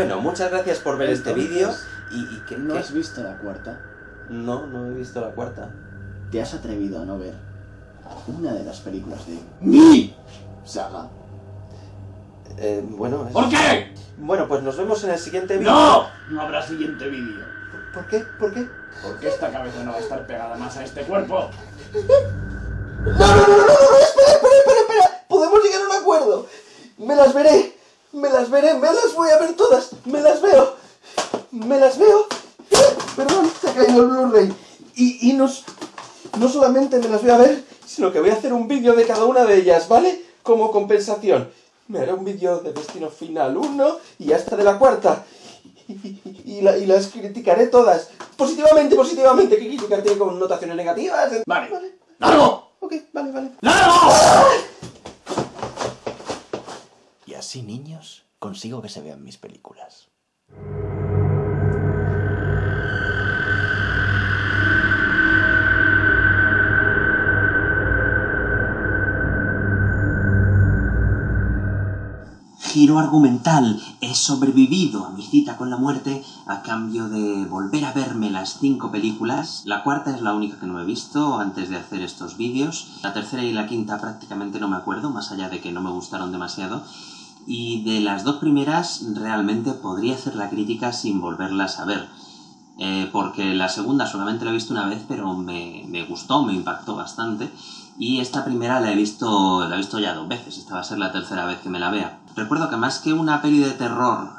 Bueno, muchas gracias por ver este vídeo. ¿Y, y qué, ¿No qué? has visto la cuarta? No, no he visto la cuarta. ¿Te has atrevido a no ver una de las películas de mi saga? Eh, bueno, es- ¿Por qué? bueno, pues nos vemos en el siguiente vídeo. ¡No! No habrá siguiente vídeo. ¿Por qué? ¿Por qué? Porque esta cabeza no va a estar pegada más a este cuerpo. ¡No, no, no, no, no! no, ¡Espera, espera, espera, espera! ¡Podemos llegar a un acuerdo! ¡Me las veré! ¡Me las veré! ¡Me las voy a ver todas! ¡Me las veo! ¡Me las veo! Perdón, se ha caído el Blu-ray. Y, y no, s- no solamente me las voy a ver, sino que voy a hacer un vídeo de cada una de ellas, ¿vale? Como compensación. Me haré un vídeo de Destino Final 1 y hasta de la cuarta. Y, y- y la- y las criticaré todas. Positivamente, positivamente. ¿Qué criticar tiene connotaciones negativas? Vale. Vale. ¡Largo! Ok, vale, vale. ¡Largo! Así, niños, consigo que se vean mis películas. Giro argumental. He sobrevivido a mi cita con la muerte a cambio de volver a verme las cinco películas. La cuarta es la única que no he visto antes de hacer estos vídeos. La tercera y la quinta prácticamente no me acuerdo, más allá de que no me gustaron demasiado. Y de las dos primeras realmente podría hacer la crítica sin volverlas a ver. Eh, porque la segunda solamente la he visto una vez, pero me, me gustó, me impactó bastante. Y esta primera la he visto la he visto ya dos veces, esta va a ser la tercera vez que me la vea. Recuerdo que más que una peli de terror,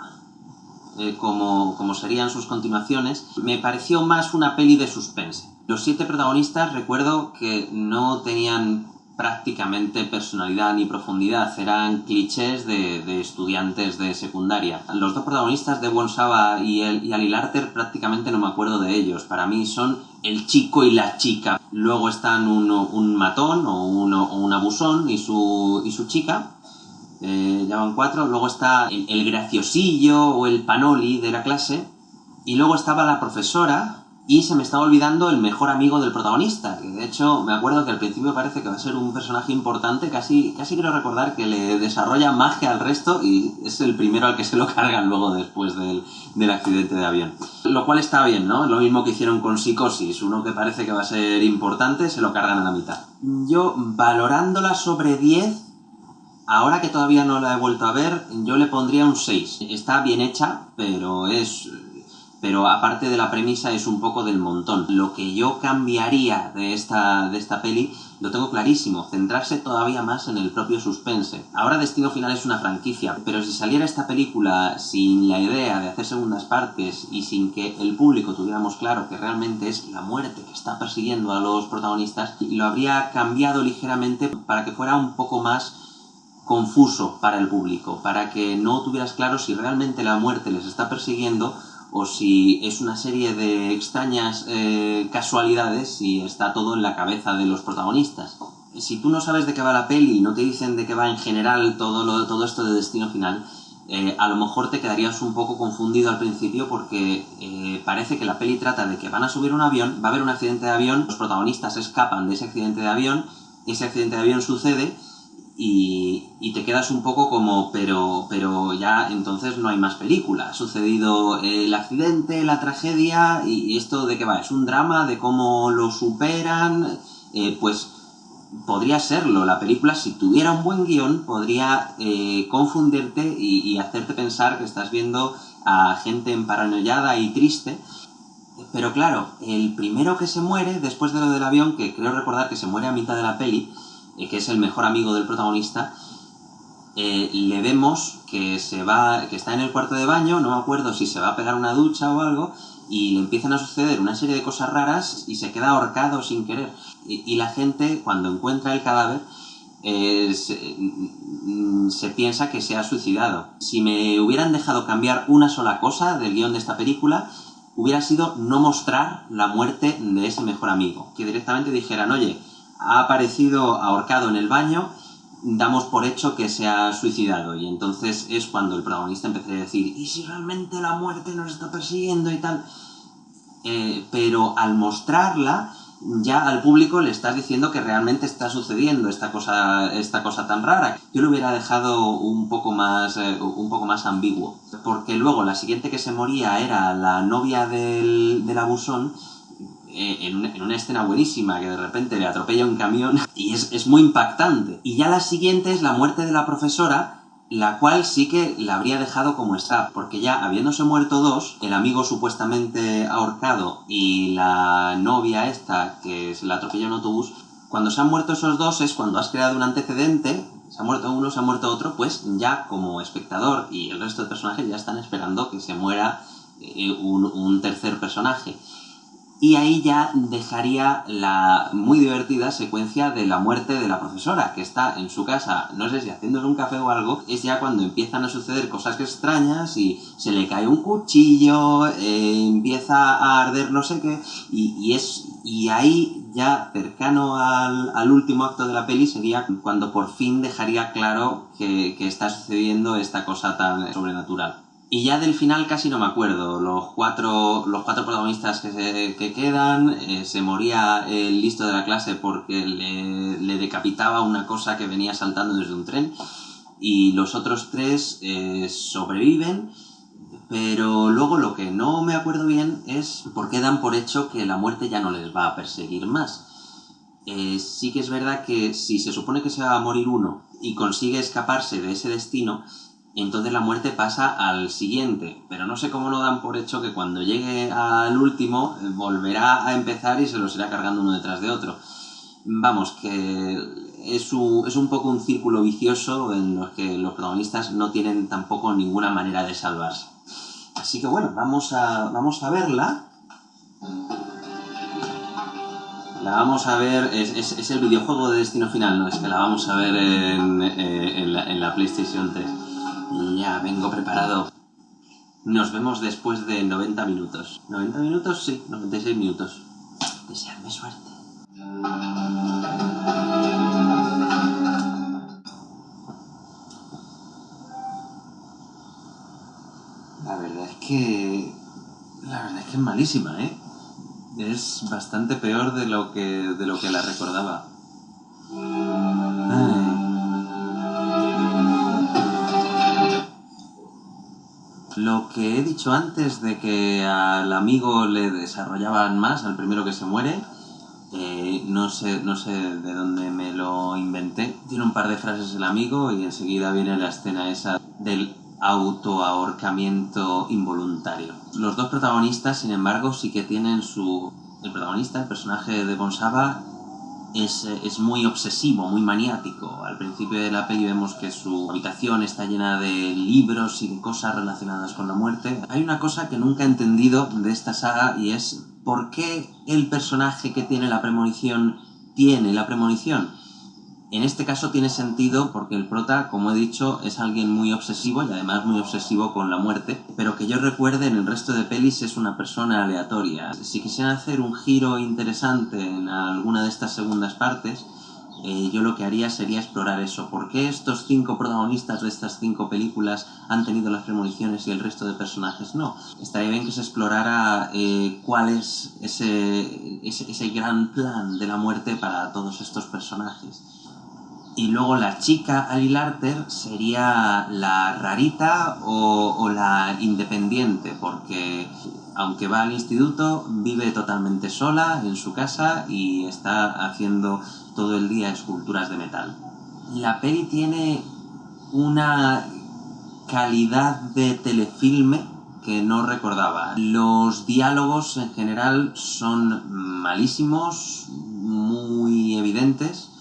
eh, como, como serían sus continuaciones, me pareció más una peli de suspense. Los siete protagonistas recuerdo que no tenían prácticamente personalidad ni profundidad, eran clichés de, estudiantes de secundaria. Los dos protagonistas de Saba y, el, y Ali Larter prácticamente no me acuerdo de ellos, para mí son el chico y la chica. Luego están uno- un matón o, uno, o un abusón y su, y su chica, eh, cuatro. Luego está el, el graciosillo o el panoli de la clase. Y luego estaba la profesora. Y se me estaba olvidando el mejor amigo del protagonista. Que de hecho, me acuerdo que al principio parece que va a ser un personaje importante. Casi, casi quiero recordar que le desarrolla magia al resto. Y es el primero al que se lo cargan luego después del, del accidente de avión. Lo cual está bien, ¿no? Lo mismo que hicieron con Psicosis. Uno que parece que va a ser importante, se lo cargan a la mitad. Yo, valorándola sobre 10, Ahora que todavía no la he vuelto a ver, yo le pondría un 6. Está bien hecha, pero es... Pero aparte de la premisa es un poco del montón. Lo que yo cambiaría de esta, de esta peli lo tengo clarísimo, centrarse todavía más en el propio suspense. Ahora Destino Final es una franquicia, pero si saliera esta película sin la idea de hacer segundas partes y sin que el público tuviéramos claro que realmente es la muerte que está persiguiendo a los protagonistas, lo habría cambiado ligeramente para que fuera un poco más confuso para el público, para que no tuvieras claro si realmente la muerte les está persiguiendo o si es una serie de extrañas eh, casualidades y está todo en la cabeza de los protagonistas. Si tú no sabes de qué va la peli y no te dicen de qué va en general todo, lo, todo esto de destino final, eh, a lo mejor te quedarías un poco confundido al principio porque eh, parece que la peli trata de que van a subir un avión, va a haber un accidente de avión, los protagonistas escapan de ese accidente de avión, ese accidente de avión sucede y, y te quedas un poco como, pero, pero ya entonces no hay más película. Ha sucedido el accidente, la tragedia, y, esto de qué va, es un drama de cómo lo superan, eh, pues podría serlo. La película, si tuviera un buen guion, podría eh, confundirte y, y hacerte pensar que estás viendo a gente emparanoiada y triste. Pero claro, el primero que se muere después de lo del avión, que creo recordar que se muere a mitad de la peli, eh, que es el mejor amigo del protagonista, eh, le vemos que se va, que está en el cuarto de baño, no me acuerdo si se va a pegar una ducha o algo, y le empiezan a suceder una serie de cosas raras y se queda ahorcado sin querer. Y, la gente, cuando encuentra el cadáver, eh, se, mm, se piensa que se ha suicidado. Si me hubieran dejado cambiar una sola cosa del guion de esta película, hubiera sido no mostrar la muerte de ese mejor amigo. Que directamente dijeran, oye, ha aparecido ahorcado en el baño, damos por hecho que se ha suicidado. Y entonces es cuando el protagonista empezaría a decir, ¿y si realmente la muerte nos está persiguiendo y tal? Eh, pero al mostrarla, ya al público le estás diciendo que realmente está sucediendo esta cosa, esta cosa tan rara. Yo lo hubiera dejado un poco más, eh, un poco más ambiguo. Porque luego la siguiente que se moría era la novia del, abusón en, una, en una escena buenísima que de repente le atropella un camión y es, es muy impactante. Y ya la siguiente es la muerte de la profesora la cual sí que la habría dejado como está, porque ya habiéndose muerto dos, el amigo supuestamente ahorcado y la novia esta que se la atropella en autobús, cuando se han muerto esos dos es cuando has creado un antecedente, se ha muerto uno, se ha muerto otro, pues ya como espectador y el resto de personajes ya están esperando que se muera eh, un, un tercer personaje. Y ahí ya dejaría la muy divertida secuencia de la muerte de la profesora, que está en su casa, no sé si haciéndole un café o algo, es ya cuando empiezan a suceder cosas extrañas y se le cae un cuchillo, eh, empieza a arder no sé qué, y, y, es, y ahí ya cercano al, al, último acto de la peli sería cuando por fin dejaría claro que, que está sucediendo esta cosa tan sobrenatural. Y ya del final casi no me acuerdo. Los cuatro, los cuatro protagonistas que, se, que quedan, eh, se moría el listo de la clase porque le, le, decapitaba una cosa que venía saltando desde un tren. Y los otros tres eh, sobreviven. Pero luego lo que no me acuerdo bien es por qué dan por hecho que la muerte ya no les va a perseguir más. Eh, sí que es verdad que si se supone que se va a morir uno y consigue escaparse de ese destino, entonces la muerte pasa al siguiente, pero no sé cómo no dan por hecho que cuando llegue al último eh, volverá a empezar y se los irá cargando uno detrás de otro. Vamos, que es un, es un poco un círculo vicioso en los que los protagonistas no tienen tampoco ninguna manera de salvarse. Así que bueno, vamos a, vamos a verla. La vamos a ver, es, es, es el videojuego de Destino Final, no es que la vamos a ver en, eh, la, en la PlayStation 3. Ya, vengo preparado. Nos vemos después de 90 minutos. ¿90 minutos? Sí, 96 minutos. Deseadme suerte. La verdad es que... La verdad es que es malísima, ¿eh? Es bastante peor de lo que, de lo que la recordaba. Que he dicho antes de que al amigo le desarrollaban más, al primero que se muere, eh, no, sé, no sé de dónde me lo inventé. Tiene un par de frases el amigo y enseguida viene la escena esa del autoahorcamiento involuntario. Los dos protagonistas, sin embargo, sí que tienen su... El protagonista, el personaje de Bonsaba, es, es, muy obsesivo, muy maniático. Al principio de la vemos que su habitación está llena de libros y de cosas relacionadas con la muerte. Hay una cosa que nunca he entendido de esta saga y es por qué el personaje que tiene la premonición tiene la premonición. En este caso tiene sentido porque el prota, como he dicho, es alguien muy obsesivo y además muy obsesivo con la muerte, pero que yo recuerde en el resto de pelis es una persona aleatoria. Si quisieran hacer un giro interesante en alguna de estas segundas partes, eh, yo lo que haría sería explorar eso. ¿Por qué estos cinco protagonistas de estas cinco películas han tenido las premoniciones y el resto de personajes no? Estaría bien que se explorara eh, cuál es ese, ese, ese gran plan de la muerte para todos estos personajes. Y luego la chica Ali Larter sería la rarita o, o, la independiente, porque aunque va al instituto, vive totalmente sola en su casa y está haciendo todo el día esculturas de metal. La peli tiene una calidad de telefilme que no recordaba. Los diálogos en general son malísimos, muy evidentes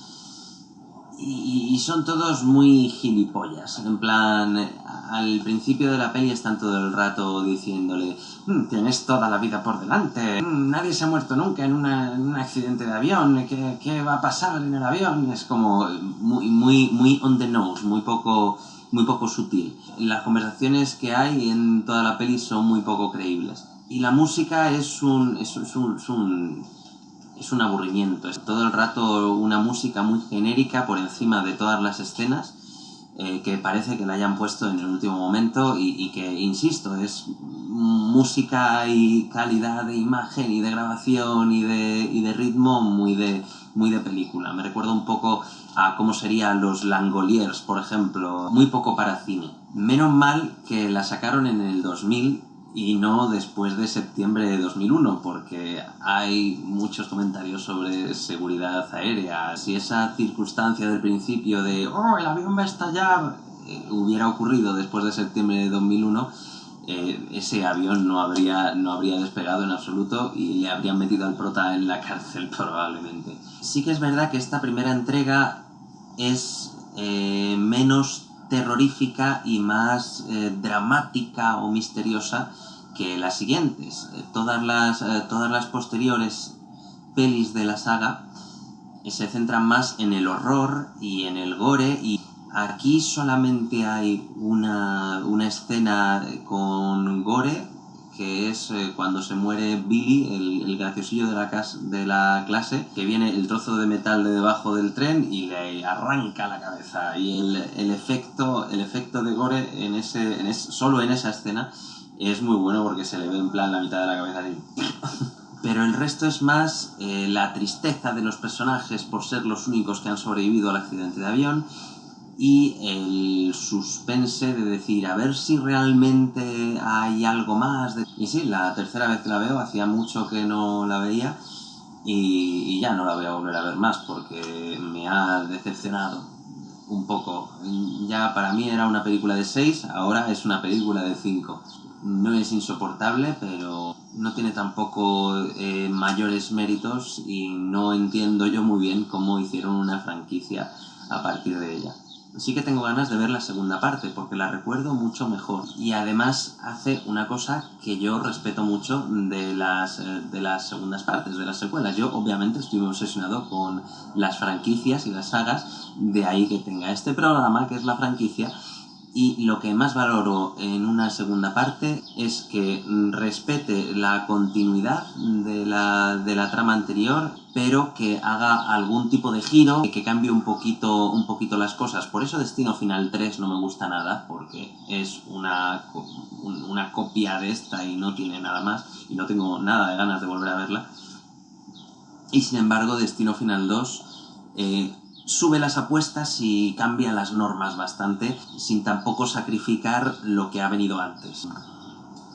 y, son todos muy gilipollas. En plan, al principio de la peli están todo el rato diciéndole mmm, tienes toda la vida por delante, mmm, nadie se ha muerto nunca en, un accidente de avión, ¿Qué, ¿qué, va a pasar en el avión? Es como muy, muy, muy on the nose, muy poco, muy poco sutil. Las conversaciones que hay en toda la peli son muy poco creíbles. Y la música es un, es un es un aburrimiento. Es todo el rato una música muy genérica por encima de todas las escenas. eh, que parece que la hayan puesto en el último momento y, que, insisto, es música y calidad de imagen y de grabación y de, y de ritmo muy de, muy de película. Me recuerda un poco a cómo serían los Langoliers, por ejemplo, muy poco para cine. Menos mal que la sacaron en el 2000 y no después de septiembre de 2001, porque hay muchos comentarios sobre seguridad aérea. Si esa circunstancia del principio de ¡oh, el avión va a estallar! eh, hubiera ocurrido después de septiembre de 2001, eh, ese avión no habría, no habría despegado en absoluto y le habrían metido al prota en la cárcel probablemente. Sí que es verdad que esta primera entrega es eh, menos terrorífica y más eh, dramática o misteriosa que las siguientes. Eh, todas, las, eh, todas las posteriores pelis de la saga se centran más en el horror y en el gore y aquí solamente hay una, una escena con gore que es eh, cuando se muere Billy, el, graciosillo de la, clase, que viene el trozo de metal de debajo del tren y le arranca la cabeza. Y el, efecto, el efecto de gore en ese, en es- solo en esa escena es muy bueno porque se le ve en plan la mitad de la cabeza así. Pero el resto es más eh, la tristeza de los personajes por ser los únicos que han sobrevivido al accidente de avión y el suspense de decir a ver si realmente hay algo más. de- Y sí, la tercera vez que la veo, hacía mucho que no la veía y, ya no la voy a volver a ver más porque me ha decepcionado un poco. Ya para mí era una película de 6, ahora es una película de 5. No es insoportable, pero no tiene tampoco eh, mayores méritos y no entiendo yo muy bien cómo hicieron una franquicia a partir de ella. Sí que tengo ganas de ver la segunda parte porque la recuerdo mucho mejor y además hace una cosa que yo respeto mucho de las, eh, de las segundas partes, de las secuelas. Yo obviamente estoy obsesionado con las franquicias y las sagas, de ahí que tenga este programa que es la franquicia y lo que más valoro en una segunda parte es que respete la continuidad de la, de la trama anterior, pero que haga algún tipo de giro, que cambie un poquito, un poquito las cosas. Por eso Destino Final 3 no me gusta nada, porque es una, una copia de esta y no tiene nada más, y no tengo nada de ganas de volver a verla. Y sin embargo, Destino Final 2 eh, sube las apuestas y cambia las normas bastante, sin tampoco sacrificar lo que ha venido antes.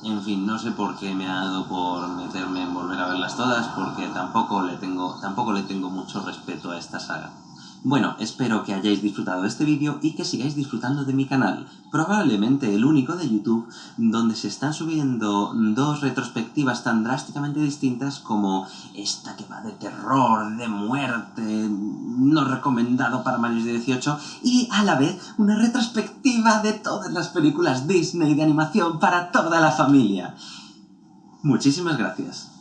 En fin, no sé por qué me ha dado por meterme en volver a verlas todas, porque tampoco le tengo, tampoco le tengo mucho respeto a esta saga. Bueno, espero que hayáis disfrutado de este vídeo y que sigáis disfrutando de mi canal, probablemente el único de YouTube donde se están subiendo dos retrospectivas tan drásticamente distintas como esta que va de terror, de muerte, no recomendado para mayores de 18 y a la vez una retrospectiva de todas las películas Disney de animación para toda la familia. Muchísimas gracias.